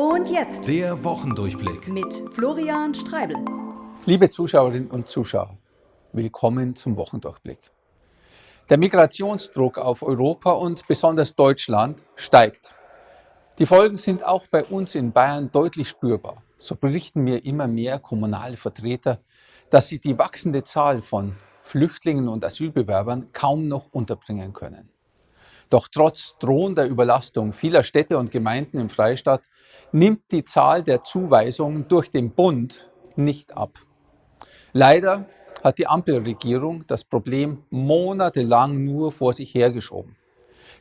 Und jetzt Der Wochendurchblick. mit Florian Streibel. Liebe Zuschauerinnen und Zuschauer, willkommen zum Wochendurchblick. Der Migrationsdruck auf Europa und besonders Deutschland steigt. Die Folgen sind auch bei uns in Bayern deutlich spürbar. So berichten mir immer mehr kommunale Vertreter, dass sie die wachsende Zahl von Flüchtlingen und Asylbewerbern kaum noch unterbringen können. Doch trotz drohender Überlastung vieler Städte und Gemeinden im Freistaat nimmt die Zahl der Zuweisungen durch den Bund nicht ab. Leider hat die Ampelregierung das Problem monatelang nur vor sich hergeschoben.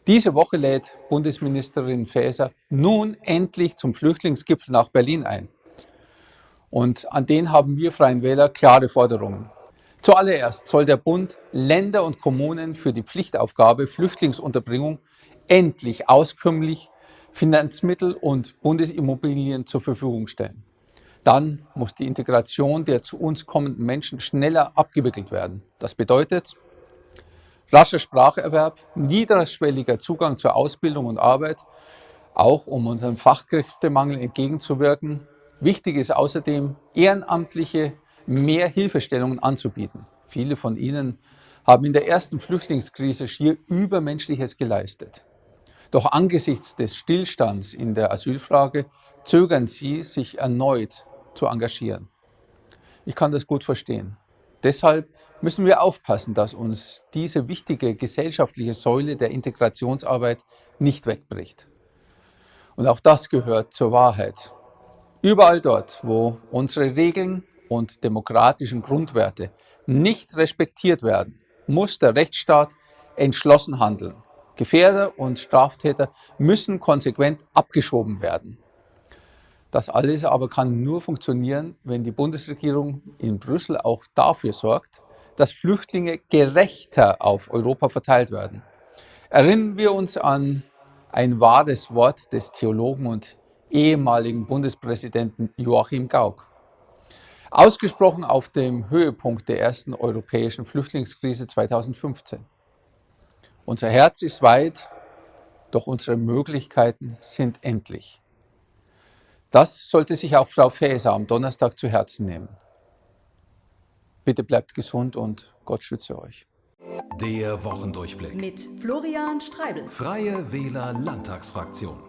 Diese Woche lädt Bundesministerin Faeser nun endlich zum Flüchtlingsgipfel nach Berlin ein. Und an den haben wir Freien Wähler klare Forderungen. Zuallererst soll der Bund Länder und Kommunen für die Pflichtaufgabe Flüchtlingsunterbringung endlich auskömmlich Finanzmittel und Bundesimmobilien zur Verfügung stellen. Dann muss die Integration der zu uns kommenden Menschen schneller abgewickelt werden. Das bedeutet rascher Spracherwerb, niederschwelliger Zugang zur Ausbildung und Arbeit, auch um unserem Fachkräftemangel entgegenzuwirken. Wichtig ist außerdem, ehrenamtliche mehr Hilfestellungen anzubieten. Viele von ihnen haben in der ersten Flüchtlingskrise schier Übermenschliches geleistet. Doch angesichts des Stillstands in der Asylfrage zögern sie, sich erneut zu engagieren. Ich kann das gut verstehen. Deshalb müssen wir aufpassen, dass uns diese wichtige gesellschaftliche Säule der Integrationsarbeit nicht wegbricht. Und auch das gehört zur Wahrheit. Überall dort, wo unsere Regeln und demokratischen Grundwerte nicht respektiert werden, muss der Rechtsstaat entschlossen handeln. Gefährder und Straftäter müssen konsequent abgeschoben werden. Das alles aber kann nur funktionieren, wenn die Bundesregierung in Brüssel auch dafür sorgt, dass Flüchtlinge gerechter auf Europa verteilt werden. Erinnern wir uns an ein wahres Wort des Theologen und ehemaligen Bundespräsidenten Joachim Gauck. Ausgesprochen auf dem Höhepunkt der ersten europäischen Flüchtlingskrise 2015. Unser Herz ist weit, doch unsere Möglichkeiten sind endlich. Das sollte sich auch Frau Faeser am Donnerstag zu Herzen nehmen. Bitte bleibt gesund und Gott schütze euch. Der Wochendurchblick. Mit Florian Streibel. Freie Wähler Landtagsfraktion.